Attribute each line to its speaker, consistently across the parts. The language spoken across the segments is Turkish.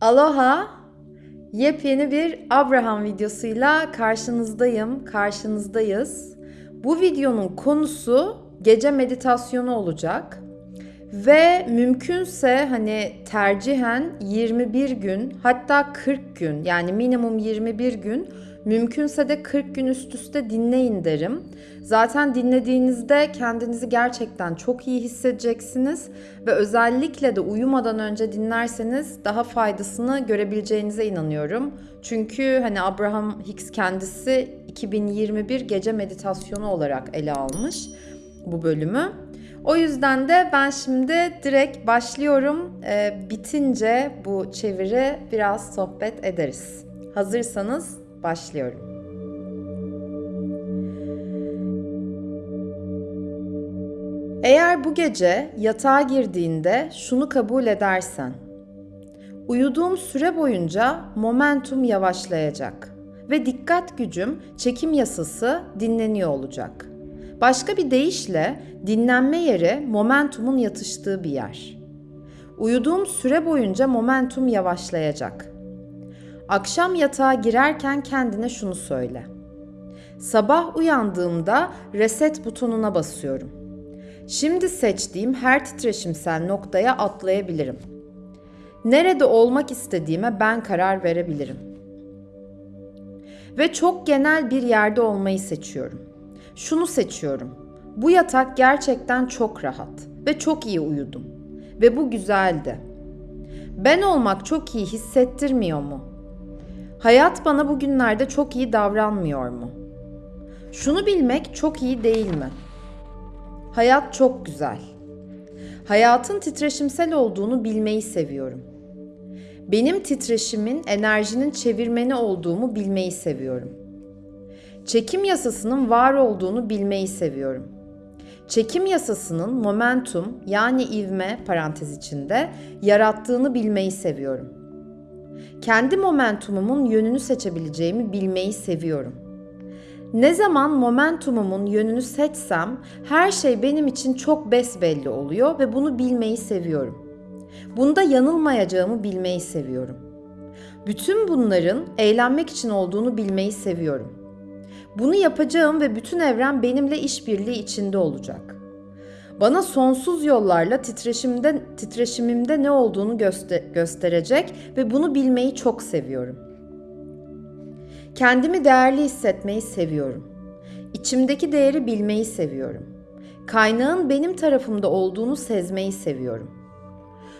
Speaker 1: Aloha! Yepyeni bir Abraham videosuyla karşınızdayım, karşınızdayız. Bu videonun konusu gece meditasyonu olacak. Ve mümkünse hani tercihen 21 gün hatta 40 gün yani minimum 21 gün mümkünse de 40 gün üst üste dinleyin derim. Zaten dinlediğinizde kendinizi gerçekten çok iyi hissedeceksiniz ve özellikle de uyumadan önce dinlerseniz daha faydasını görebileceğinize inanıyorum. Çünkü hani Abraham Hicks kendisi 2021 gece meditasyonu olarak ele almış bu bölümü. O yüzden de ben şimdi direkt başlıyorum. Ee, bitince bu çeviri biraz sohbet ederiz. Hazırsanız başlıyorum. Eğer bu gece yatağa girdiğinde şunu kabul edersen, uyuduğum süre boyunca momentum yavaşlayacak ve dikkat gücüm çekim yasası dinleniyor olacak. Başka bir deyişle dinlenme yeri momentumun yatıştığı bir yer. Uyuduğum süre boyunca momentum yavaşlayacak. Akşam yatağa girerken kendine şunu söyle. Sabah uyandığımda reset butonuna basıyorum. Şimdi seçtiğim her titreşimsel noktaya atlayabilirim. Nerede olmak istediğime ben karar verebilirim. Ve çok genel bir yerde olmayı seçiyorum. Şunu seçiyorum. Bu yatak gerçekten çok rahat ve çok iyi uyudum. Ve bu güzeldi. Ben olmak çok iyi hissettirmiyor mu? Hayat bana bugünlerde çok iyi davranmıyor mu? Şunu bilmek çok iyi değil mi? Hayat çok güzel. Hayatın titreşimsel olduğunu bilmeyi seviyorum. Benim titreşimin enerjinin çevirmeni olduğumu bilmeyi seviyorum. Çekim yasasının var olduğunu bilmeyi seviyorum. Çekim yasasının momentum yani ivme parantez içinde yarattığını bilmeyi seviyorum. Kendi momentumumun yönünü seçebileceğimi bilmeyi seviyorum. Ne zaman momentumumun yönünü seçsem her şey benim için çok besbelli oluyor ve bunu bilmeyi seviyorum. Bunda yanılmayacağımı bilmeyi seviyorum. Bütün bunların eğlenmek için olduğunu bilmeyi seviyorum. Bunu yapacağım ve bütün evren benimle işbirliği içinde olacak. Bana sonsuz yollarla titreşimde, titreşimimde ne olduğunu göster gösterecek ve bunu bilmeyi çok seviyorum. Kendimi değerli hissetmeyi seviyorum. İçimdeki değeri bilmeyi seviyorum. Kaynağın benim tarafımda olduğunu sezmeyi seviyorum.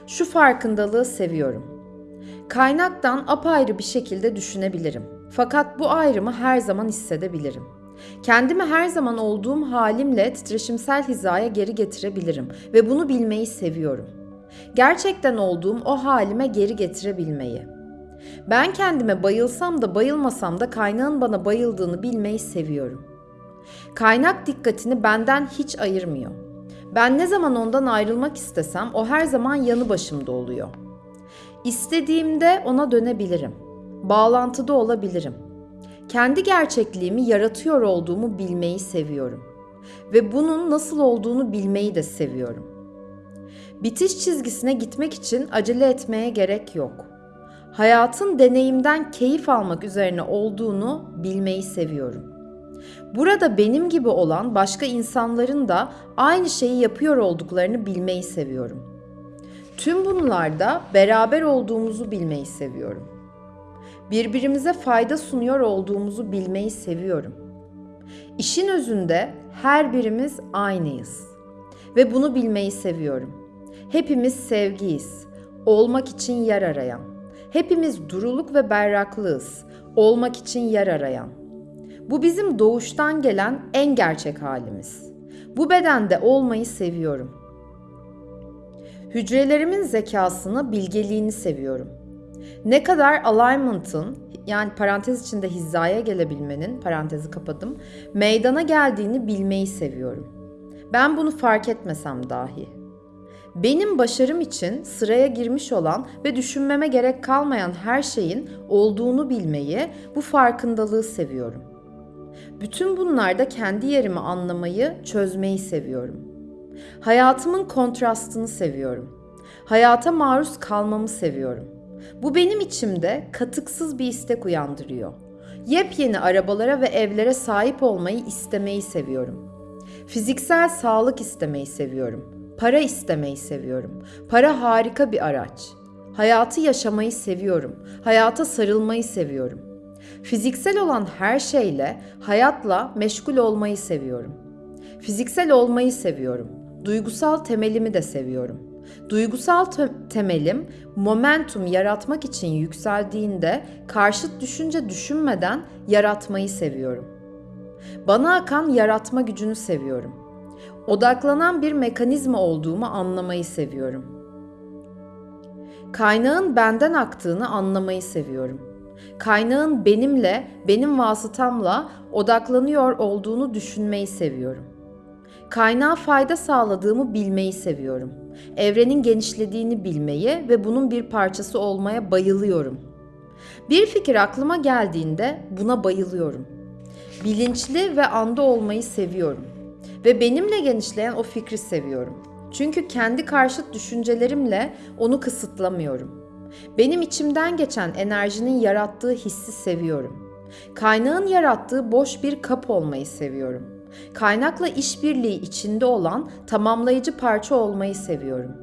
Speaker 1: Şu farkındalığı seviyorum. Kaynaktan apayrı bir şekilde düşünebilirim. Fakat bu ayrımı her zaman hissedebilirim. Kendimi her zaman olduğum halimle titreşimsel hizaya geri getirebilirim ve bunu bilmeyi seviyorum. Gerçekten olduğum o halime geri getirebilmeyi. Ben kendime bayılsam da bayılmasam da kaynağın bana bayıldığını bilmeyi seviyorum. Kaynak dikkatini benden hiç ayırmıyor. Ben ne zaman ondan ayrılmak istesem o her zaman yanı başımda oluyor. İstediğimde ona dönebilirim. Bağlantıda olabilirim. Kendi gerçekliğimi yaratıyor olduğumu bilmeyi seviyorum ve bunun nasıl olduğunu bilmeyi de seviyorum. Bitiş çizgisine gitmek için acele etmeye gerek yok. Hayatın deneyimden keyif almak üzerine olduğunu bilmeyi seviyorum. Burada benim gibi olan başka insanların da aynı şeyi yapıyor olduklarını bilmeyi seviyorum. Tüm bunlarda beraber olduğumuzu bilmeyi seviyorum. Birbirimize fayda sunuyor olduğumuzu bilmeyi seviyorum. İşin özünde her birimiz aynıyız ve bunu bilmeyi seviyorum. Hepimiz sevgiyiz, olmak için yer arayan. Hepimiz duruluk ve berraklığız, olmak için yer arayan. Bu bizim doğuştan gelen en gerçek halimiz. Bu bedende olmayı seviyorum. Hücrelerimin zekasını, bilgeliğini seviyorum. Ne kadar alignment'ın yani parantez içinde hizaya gelebilmenin parantezi kapadım meydana geldiğini bilmeyi seviyorum. Ben bunu fark etmesem dahi. Benim başarım için sıraya girmiş olan ve düşünmeme gerek kalmayan her şeyin olduğunu bilmeyi, bu farkındalığı seviyorum. Bütün bunlarda kendi yerimi anlamayı, çözmeyi seviyorum. Hayatımın kontrastını seviyorum. Hayata maruz kalmamı seviyorum. Bu benim içimde katıksız bir istek uyandırıyor. Yepyeni arabalara ve evlere sahip olmayı istemeyi seviyorum. Fiziksel sağlık istemeyi seviyorum. Para istemeyi seviyorum. Para harika bir araç. Hayatı yaşamayı seviyorum. Hayata sarılmayı seviyorum. Fiziksel olan her şeyle, hayatla meşgul olmayı seviyorum. Fiziksel olmayı seviyorum. Duygusal temelimi de seviyorum. Duygusal te- temelim momentum yaratmak için yükseldiğinde karşıt düşünce düşünmeden yaratmayı seviyorum. Bana akan yaratma gücünü seviyorum. Odaklanan bir mekanizma olduğumu anlamayı seviyorum. Kaynağın benden aktığını anlamayı seviyorum. Kaynağın benimle, benim vasıtamla odaklanıyor olduğunu düşünmeyi seviyorum. Kaynağa fayda sağladığımı bilmeyi seviyorum. Evrenin genişlediğini bilmeyi ve bunun bir parçası olmaya bayılıyorum. Bir fikir aklıma geldiğinde buna bayılıyorum. Bilinçli ve anda olmayı seviyorum. Ve benimle genişleyen o fikri seviyorum. Çünkü kendi karşıt düşüncelerimle onu kısıtlamıyorum. Benim içimden geçen enerjinin yarattığı hissi seviyorum. Kaynağın yarattığı boş bir kap olmayı seviyorum. Kaynakla işbirliği içinde olan tamamlayıcı parça olmayı seviyorum.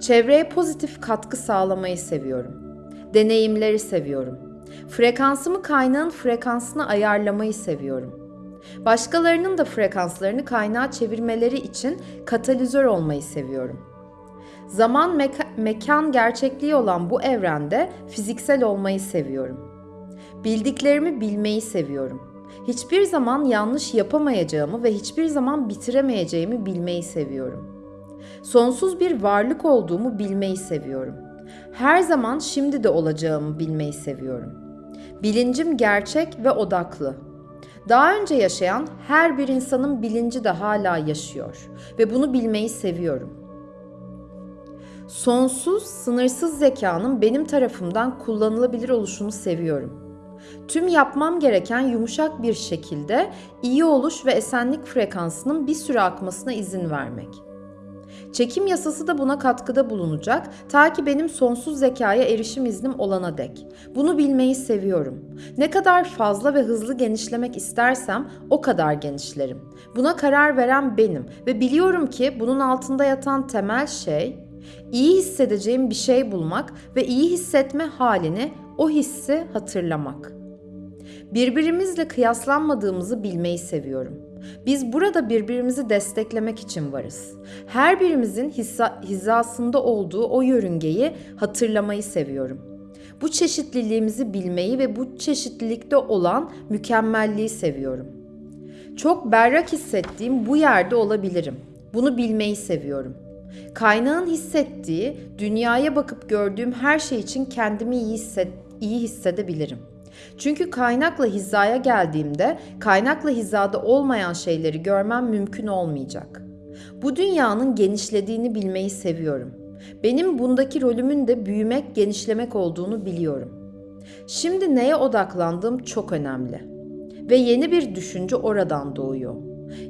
Speaker 1: Çevreye pozitif katkı sağlamayı seviyorum. Deneyimleri seviyorum. Frekansımı kaynağın frekansına ayarlamayı seviyorum. Başkalarının da frekanslarını kaynağa çevirmeleri için katalizör olmayı seviyorum. Zaman meka- mekan gerçekliği olan bu evrende fiziksel olmayı seviyorum. Bildiklerimi bilmeyi seviyorum. Hiçbir zaman yanlış yapamayacağımı ve hiçbir zaman bitiremeyeceğimi bilmeyi seviyorum. Sonsuz bir varlık olduğumu bilmeyi seviyorum. Her zaman şimdi de olacağımı bilmeyi seviyorum. Bilincim gerçek ve odaklı. Daha önce yaşayan her bir insanın bilinci de hala yaşıyor ve bunu bilmeyi seviyorum. Sonsuz, sınırsız zekanın benim tarafımdan kullanılabilir oluşunu seviyorum. Tüm yapmam gereken yumuşak bir şekilde iyi oluş ve esenlik frekansının bir süre akmasına izin vermek. Çekim yasası da buna katkıda bulunacak ta ki benim sonsuz zekaya erişim iznim olana dek. Bunu bilmeyi seviyorum. Ne kadar fazla ve hızlı genişlemek istersem o kadar genişlerim. Buna karar veren benim ve biliyorum ki bunun altında yatan temel şey iyi hissedeceğim bir şey bulmak ve iyi hissetme halini, o hissi hatırlamak. Birbirimizle kıyaslanmadığımızı bilmeyi seviyorum. Biz burada birbirimizi desteklemek için varız. Her birimizin hizasında olduğu o yörüngeyi hatırlamayı seviyorum. Bu çeşitliliğimizi bilmeyi ve bu çeşitlilikte olan mükemmelliği seviyorum. Çok berrak hissettiğim bu yerde olabilirim. Bunu bilmeyi seviyorum. Kaynağın hissettiği, dünyaya bakıp gördüğüm her şey için kendimi iyi, hisset, iyi hissedebilirim. Çünkü kaynakla hizaya geldiğimde kaynakla hizada olmayan şeyleri görmem mümkün olmayacak. Bu dünyanın genişlediğini bilmeyi seviyorum. Benim bundaki rolümün de büyümek, genişlemek olduğunu biliyorum. Şimdi neye odaklandığım çok önemli. Ve yeni bir düşünce oradan doğuyor.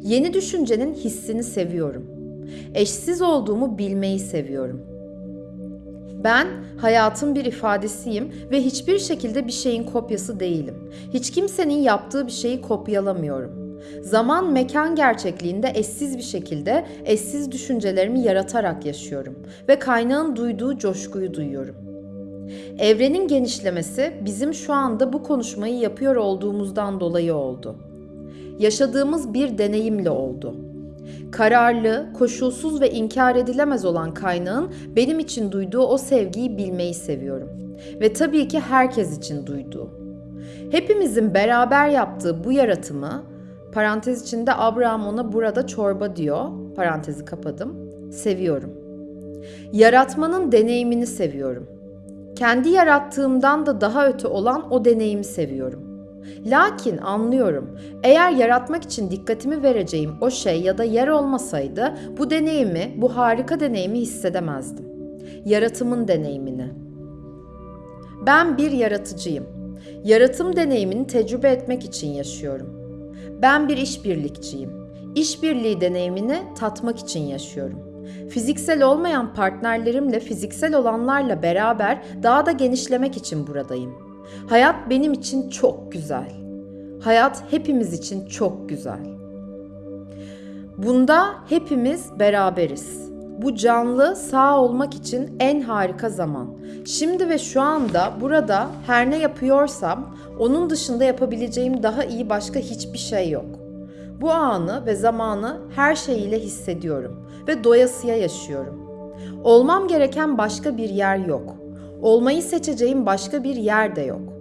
Speaker 1: Yeni düşüncenin hissini seviyorum. Eşsiz olduğumu bilmeyi seviyorum. Ben hayatın bir ifadesiyim ve hiçbir şekilde bir şeyin kopyası değilim. Hiç kimsenin yaptığı bir şeyi kopyalamıyorum. Zaman mekan gerçekliğinde eşsiz bir şekilde eşsiz düşüncelerimi yaratarak yaşıyorum ve kaynağın duyduğu coşkuyu duyuyorum. Evrenin genişlemesi bizim şu anda bu konuşmayı yapıyor olduğumuzdan dolayı oldu. Yaşadığımız bir deneyimle oldu. Kararlı, koşulsuz ve inkar edilemez olan kaynağın benim için duyduğu o sevgiyi bilmeyi seviyorum. Ve tabii ki herkes için duyduğu. Hepimizin beraber yaptığı bu yaratımı, parantez içinde Abraham ona burada çorba diyor, parantezi kapadım, seviyorum. Yaratmanın deneyimini seviyorum. Kendi yarattığımdan da daha öte olan o deneyimi seviyorum. Lakin anlıyorum. Eğer yaratmak için dikkatimi vereceğim o şey ya da yer olmasaydı bu deneyimi, bu harika deneyimi hissedemezdim. Yaratımın deneyimini. Ben bir yaratıcıyım. Yaratım deneyimini tecrübe etmek için yaşıyorum. Ben bir işbirlikçiyim. İşbirliği deneyimini tatmak için yaşıyorum. Fiziksel olmayan partnerlerimle fiziksel olanlarla beraber daha da genişlemek için buradayım. Hayat benim için çok güzel. Hayat hepimiz için çok güzel. Bunda hepimiz beraberiz. Bu canlı sağ olmak için en harika zaman. Şimdi ve şu anda burada her ne yapıyorsam onun dışında yapabileceğim daha iyi başka hiçbir şey yok. Bu anı ve zamanı her şeyiyle hissediyorum ve doyasıya yaşıyorum. Olmam gereken başka bir yer yok. Olmayı seçeceğim başka bir yer de yok.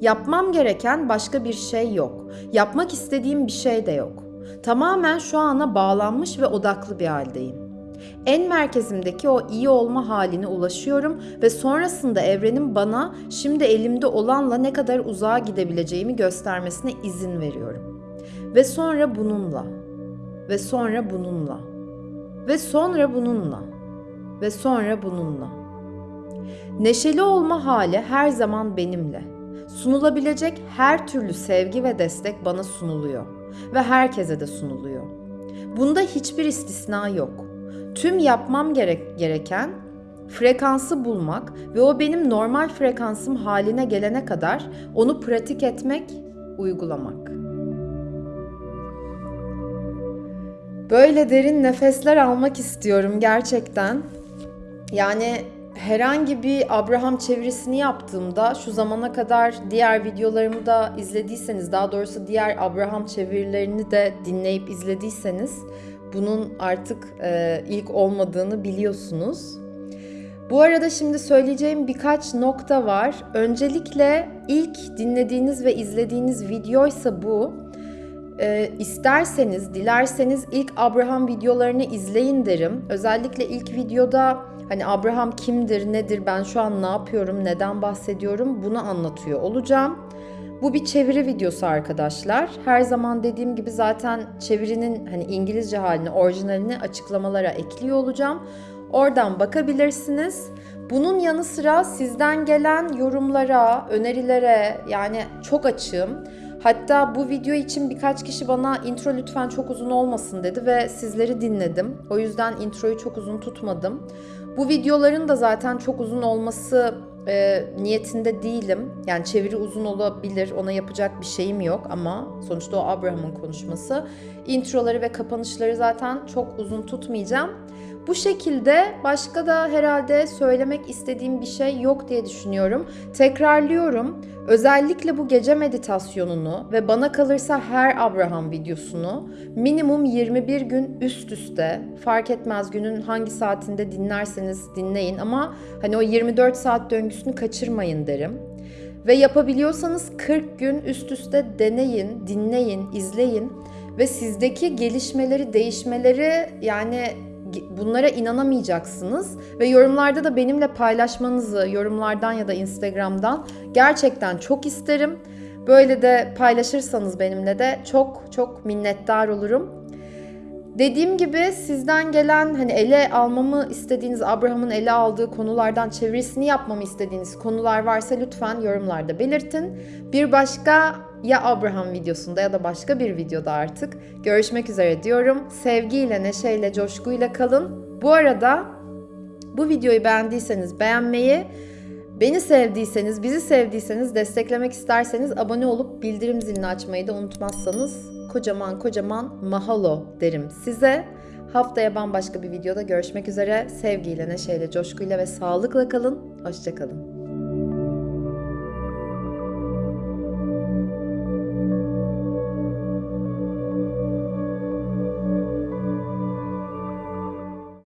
Speaker 1: Yapmam gereken başka bir şey yok. Yapmak istediğim bir şey de yok. Tamamen şu ana bağlanmış ve odaklı bir haldeyim. En merkezimdeki o iyi olma haline ulaşıyorum ve sonrasında evrenin bana şimdi elimde olanla ne kadar uzağa gidebileceğimi göstermesine izin veriyorum. Ve sonra bununla ve sonra bununla ve sonra bununla ve sonra bununla. Neşeli olma hali her zaman benimle. Sunulabilecek her türlü sevgi ve destek bana sunuluyor ve herkese de sunuluyor. Bunda hiçbir istisna yok. Tüm yapmam gerek, gereken frekansı bulmak ve o benim normal frekansım haline gelene kadar onu pratik etmek, uygulamak. Böyle derin nefesler almak istiyorum gerçekten. Yani herhangi bir Abraham çevirisini yaptığımda şu zamana kadar diğer videolarımı da izlediyseniz daha doğrusu diğer Abraham çevirilerini de dinleyip izlediyseniz bunun artık e, ilk olmadığını biliyorsunuz. Bu arada şimdi söyleyeceğim birkaç nokta var. Öncelikle ilk dinlediğiniz ve izlediğiniz videoysa bu. E, isterseniz, dilerseniz ilk Abraham videolarını izleyin derim. Özellikle ilk videoda hani Abraham kimdir, nedir, ben şu an ne yapıyorum, neden bahsediyorum bunu anlatıyor olacağım. Bu bir çeviri videosu arkadaşlar. Her zaman dediğim gibi zaten çevirinin hani İngilizce halini, orijinalini açıklamalara ekliyor olacağım. Oradan bakabilirsiniz. Bunun yanı sıra sizden gelen yorumlara, önerilere yani çok açığım. Hatta bu video için birkaç kişi bana intro lütfen çok uzun olmasın dedi ve sizleri dinledim. O yüzden introyu çok uzun tutmadım. Bu videoların da zaten çok uzun olması e, niyetinde değilim. Yani çeviri uzun olabilir, ona yapacak bir şeyim yok ama sonuçta o Abraham'ın konuşması. Introları ve kapanışları zaten çok uzun tutmayacağım. Bu şekilde başka da herhalde söylemek istediğim bir şey yok diye düşünüyorum. Tekrarlıyorum. Özellikle bu gece meditasyonunu ve bana kalırsa her Abraham videosunu minimum 21 gün üst üste fark etmez günün hangi saatinde dinlerseniz dinleyin ama hani o 24 saat döngüsünü kaçırmayın derim. Ve yapabiliyorsanız 40 gün üst üste deneyin, dinleyin, izleyin ve sizdeki gelişmeleri, değişmeleri yani bunlara inanamayacaksınız ve yorumlarda da benimle paylaşmanızı yorumlardan ya da Instagram'dan gerçekten çok isterim. Böyle de paylaşırsanız benimle de çok çok minnettar olurum. Dediğim gibi sizden gelen hani ele almamı istediğiniz Abraham'ın ele aldığı konulardan çevirisini yapmamı istediğiniz konular varsa lütfen yorumlarda belirtin. Bir başka ya Abraham videosunda ya da başka bir videoda artık görüşmek üzere diyorum. Sevgiyle, neşeyle, coşkuyla kalın. Bu arada bu videoyu beğendiyseniz beğenmeyi, beni sevdiyseniz, bizi sevdiyseniz, desteklemek isterseniz abone olup bildirim zilini açmayı da unutmazsanız kocaman kocaman mahalo derim size. Haftaya bambaşka bir videoda görüşmek üzere. Sevgiyle, neşeyle, coşkuyla ve sağlıkla kalın. Hoşçakalın.